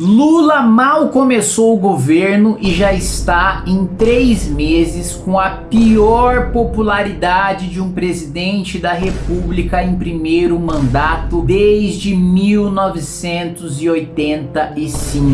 Lula mal começou o governo e já está em três meses com a pior popularidade de um presidente da república em primeiro mandato desde 1985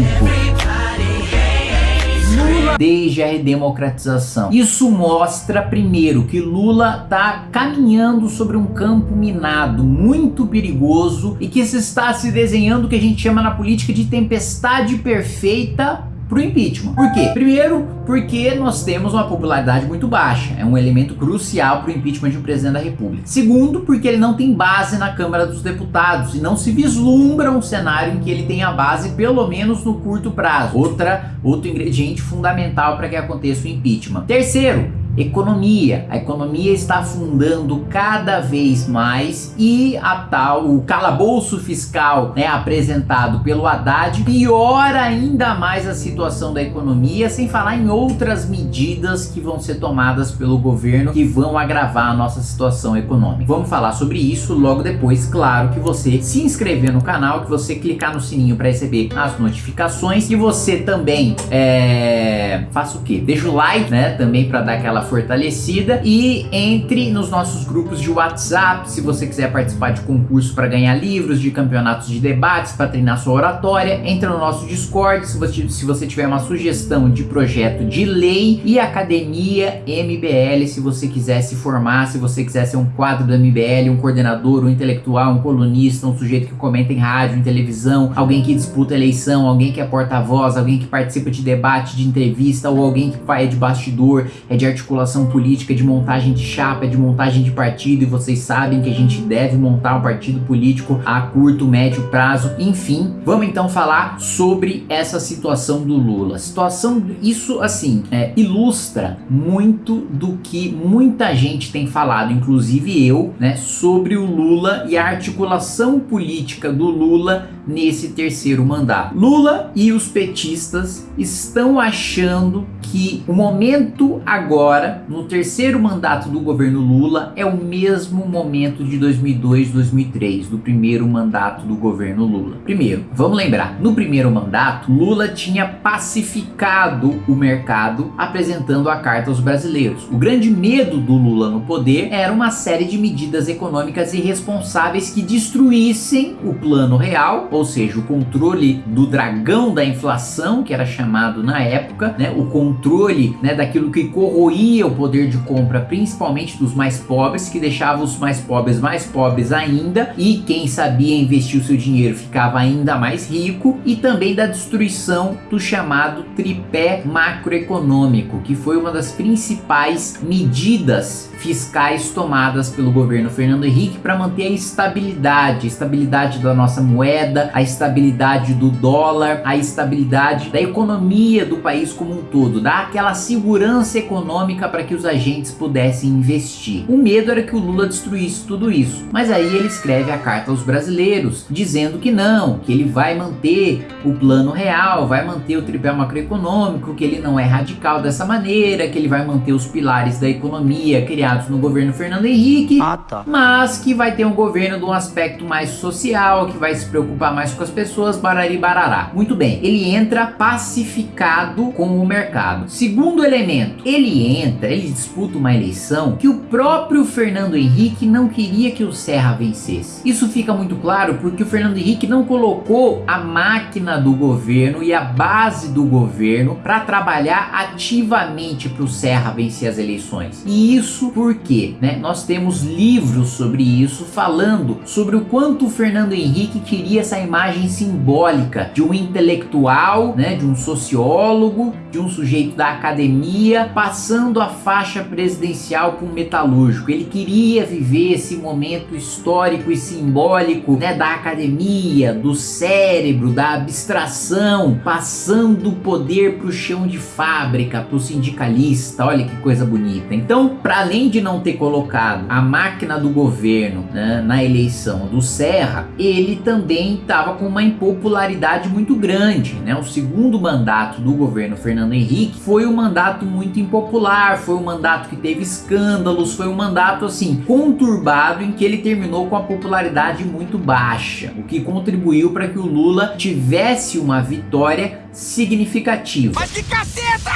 desde a redemocratização. Isso mostra, primeiro, que Lula está caminhando sobre um campo minado, muito perigoso, e que se está se desenhando o que a gente chama na política de tempestade perfeita para o impeachment. Por quê? Primeiro, porque nós temos uma popularidade muito baixa. É um elemento crucial para o impeachment de um presidente da república. Segundo, porque ele não tem base na Câmara dos Deputados e não se vislumbra um cenário em que ele tenha base, pelo menos no curto prazo. Outra, outro ingrediente fundamental para que aconteça o impeachment. Terceiro, economia. A economia está afundando cada vez mais e a tal, o calabouço fiscal né, apresentado pelo Haddad piora ainda mais a situação da economia, sem falar em outras medidas que vão ser tomadas pelo governo que vão agravar a nossa situação econômica. Vamos falar sobre isso logo depois, claro que você se inscrever no canal, que você clicar no sininho para receber as notificações, que você também é... faça o que? Deixa o like, né, também para dar aquela fortalecida e entre nos nossos grupos de WhatsApp se você quiser participar de concurso para ganhar livros, de campeonatos de debates, para treinar sua oratória, entra no nosso Discord se você, se você tiver uma sugestão de projeto de lei e academia MBL se você quiser se formar, se você quiser ser um quadro do MBL, um coordenador, um intelectual, um colunista, um sujeito que comenta em rádio, em televisão, alguém que disputa eleição, alguém que é porta-voz, alguém que participa de debate, de entrevista ou alguém que é de bastidor, é de articulação articulação política, de montagem de chapa, de montagem de partido e vocês sabem que a gente deve montar um partido político a curto, médio prazo, enfim. Vamos então falar sobre essa situação do Lula. Situação, isso assim, é, ilustra muito do que muita gente tem falado, inclusive eu, né, sobre o Lula e a articulação política do Lula nesse terceiro mandato. Lula e os petistas estão achando que o momento agora, no terceiro mandato do governo Lula, é o mesmo momento de 2002, 2003, do primeiro mandato do governo Lula. Primeiro, vamos lembrar, no primeiro mandato, Lula tinha pacificado o mercado apresentando a carta aos brasileiros. O grande medo do Lula no poder era uma série de medidas econômicas irresponsáveis que destruíssem o plano real, ou seja, o controle do dragão da inflação, que era chamado na época, né, o controle controle né, daquilo que corroía o poder de compra, principalmente dos mais pobres, que deixava os mais pobres mais pobres ainda, e quem sabia investir o seu dinheiro ficava ainda mais rico, e também da destruição do chamado tripé macroeconômico, que foi uma das principais medidas fiscais tomadas pelo governo Fernando Henrique para manter a estabilidade, a estabilidade da nossa moeda, a estabilidade do dólar, a estabilidade da economia do país como um todo, dar aquela segurança econômica para que os agentes pudessem investir. O medo era que o Lula destruísse tudo isso, mas aí ele escreve a carta aos brasileiros, dizendo que não, que ele vai manter o plano real, vai manter o tripé macroeconômico, que ele não é radical dessa maneira, que ele vai manter os pilares da economia criados no governo Fernando Henrique, ah, tá. mas que vai ter um governo de um aspecto mais social, que vai se preocupar mais com as pessoas, barari barará. Muito bem, ele entra pacificado com o mercado. Segundo elemento, ele entra, ele disputa uma eleição que o próprio Fernando Henrique não queria que o Serra vencesse. Isso fica muito claro porque o Fernando Henrique não colocou a máquina do governo e a base do governo para trabalhar ativamente para o Serra vencer as eleições. E isso porque né, nós temos livros sobre isso falando sobre o quanto o Fernando Henrique queria essa imagem simbólica de um intelectual, né, de um sociólogo, de um sujeito da academia, passando a faixa presidencial um metalúrgico. Ele queria viver esse momento histórico e simbólico né, da academia, do cérebro, da abstração, passando o poder para o chão de fábrica, para o sindicalista. Olha que coisa bonita. Então, para além além de não ter colocado a máquina do governo né, na eleição do Serra, ele também estava com uma impopularidade muito grande. Né? O segundo mandato do governo Fernando Henrique foi um mandato muito impopular, foi um mandato que teve escândalos, foi um mandato assim conturbado em que ele terminou com a popularidade muito baixa, o que contribuiu para que o Lula tivesse uma vitória significativa. Mas que caceta!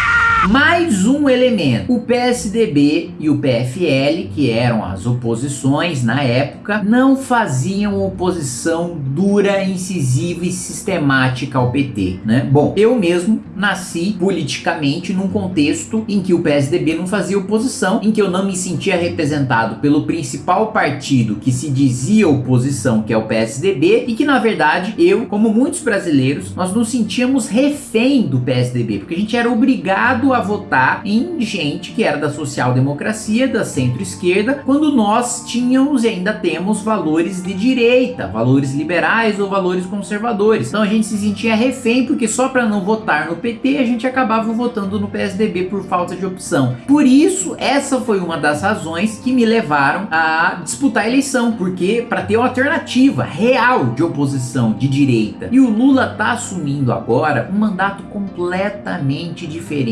Mais um elemento, o PSDB e o PFL, que eram as oposições na época, não faziam oposição dura, incisiva e sistemática ao PT, né? Bom, eu mesmo nasci politicamente num contexto em que o PSDB não fazia oposição, em que eu não me sentia representado pelo principal partido que se dizia oposição, que é o PSDB, e que na verdade eu, como muitos brasileiros, nós nos sentíamos refém do PSDB, porque a gente era obrigado a votar em gente que era da social-democracia, da centro-esquerda, quando nós tínhamos e ainda temos valores de direita, valores liberais ou valores conservadores. Então a gente se sentia refém porque só para não votar no PT a gente acabava votando no PSDB por falta de opção. Por isso, essa foi uma das razões que me levaram a disputar a eleição, porque para ter uma alternativa real de oposição de direita. E o Lula está assumindo agora um mandato completamente diferente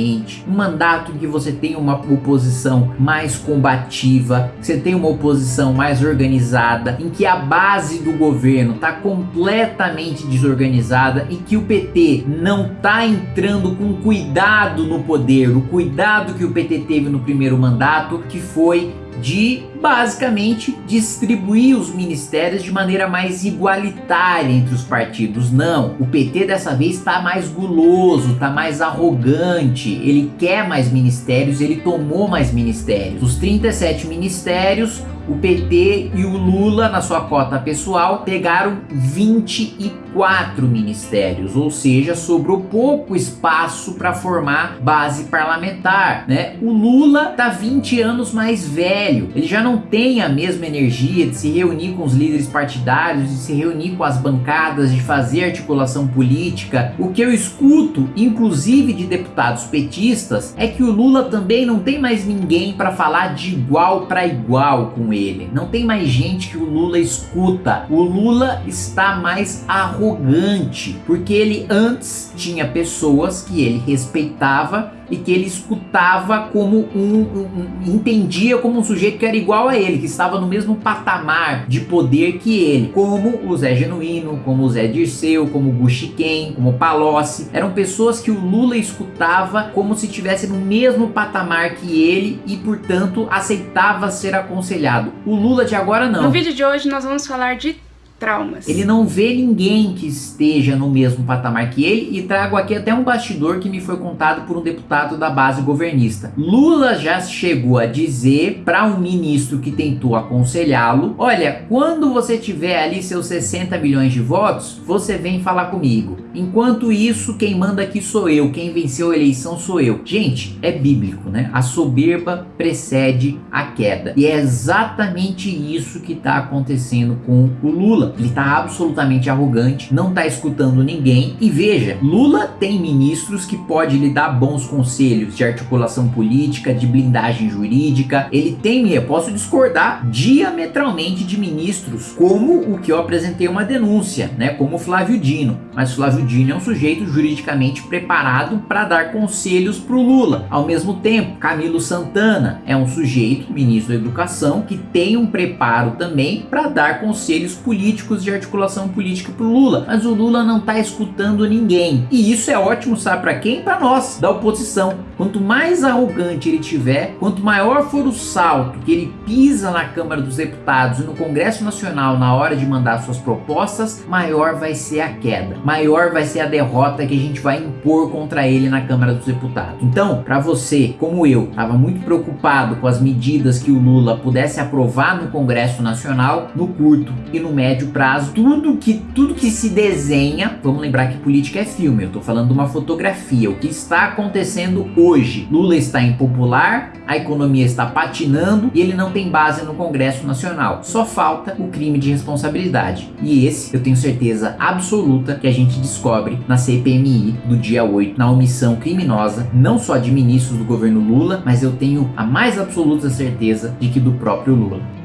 um mandato em que você tem uma oposição mais combativa, você tem uma oposição mais organizada, em que a base do governo está completamente desorganizada e que o PT não está entrando com cuidado no poder, o cuidado que o PT teve no primeiro mandato, que foi de basicamente distribuir os ministérios de maneira mais igualitária entre os partidos. Não, o PT dessa vez está mais guloso, está mais arrogante, ele quer mais ministérios, ele tomou mais ministérios. Os 37 ministérios, o PT e o Lula, na sua cota pessoal, pegaram 24 ministérios, ou seja, sobrou pouco espaço para formar base parlamentar, né? O Lula tá 20 anos mais velho, ele já não tem a mesma energia de se reunir com os líderes partidários, de se reunir com as bancadas, de fazer articulação política. O que eu escuto, inclusive de deputados petistas, é que o Lula também não tem mais ninguém para falar de igual para igual com ele ele. Não tem mais gente que o Lula escuta. O Lula está mais arrogante, porque ele antes tinha pessoas que ele respeitava e que ele escutava como um, um, entendia como um sujeito que era igual a ele, que estava no mesmo patamar de poder que ele, como o Zé Genuíno, como o Zé Dirceu, como o Guxiquem, como o Palocci, eram pessoas que o Lula escutava como se estivesse no mesmo patamar que ele e portanto aceitava ser aconselhado. O Lula de agora não. No vídeo de hoje nós vamos falar de traumas. Ele não vê ninguém que esteja no mesmo patamar que ele e trago aqui até um bastidor que me foi contado por um deputado da base governista. Lula já chegou a dizer para um ministro que tentou aconselhá-lo, olha, quando você tiver ali seus 60 milhões de votos, você vem falar comigo. Enquanto isso, quem manda aqui sou eu, quem venceu a eleição sou eu. Gente, é bíblico, né? A soberba precede a queda. E é exatamente isso que está acontecendo com o Lula. Lula, ele tá absolutamente arrogante, não tá escutando ninguém. E veja, Lula tem ministros que pode lhe dar bons conselhos de articulação política, de blindagem jurídica. Ele tem, eu posso discordar diametralmente de ministros, como o que eu apresentei uma denúncia, né, como Flávio Dino. Mas Flávio Dino é um sujeito juridicamente preparado para dar conselhos pro Lula. Ao mesmo tempo, Camilo Santana é um sujeito, ministro da Educação, que tem um preparo também para dar conselhos políticos políticos de articulação política para o Lula, mas o Lula não está escutando ninguém. E isso é ótimo, sabe para quem? Para nós, da oposição. Quanto mais arrogante ele tiver, quanto maior for o salto que ele pisa na Câmara dos Deputados e no Congresso Nacional na hora de mandar suas propostas, maior vai ser a queda, maior vai ser a derrota que a gente vai impor contra ele na Câmara dos Deputados. Então, para você, como eu, estava muito preocupado com as medidas que o Lula pudesse aprovar no Congresso Nacional, no curto e no médio prazo, tudo que, tudo que se desenha, vamos lembrar que política é filme, eu tô falando de uma fotografia, o que está acontecendo hoje. Lula está impopular, a economia está patinando e ele não tem base no Congresso Nacional. Só falta o crime de responsabilidade. E esse, eu tenho certeza absoluta que a gente descobre na CPMI do dia 8, na omissão criminosa, não só de ministros do governo Lula, mas eu tenho a mais absoluta certeza de que do próprio Lula.